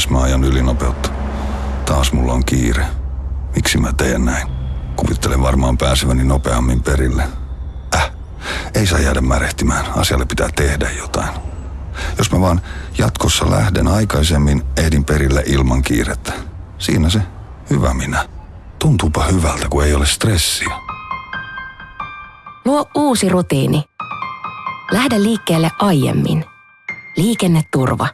Taas mä ajan ylinopeutta. Taas mulla on kiire. Miksi mä teen näin? Kuvittelen varmaan pääseväni nopeammin perille. Äh, ei saa jäädä märehtimään. Asialle pitää tehdä jotain. Jos mä vaan jatkossa lähden aikaisemmin, ehdin perille ilman kiirettä. Siinä se hyvä minä. Tuntuupa hyvältä, kun ei ole stressiä. Luo uusi rutiini. Lähde liikkeelle aiemmin. Liikenneturva.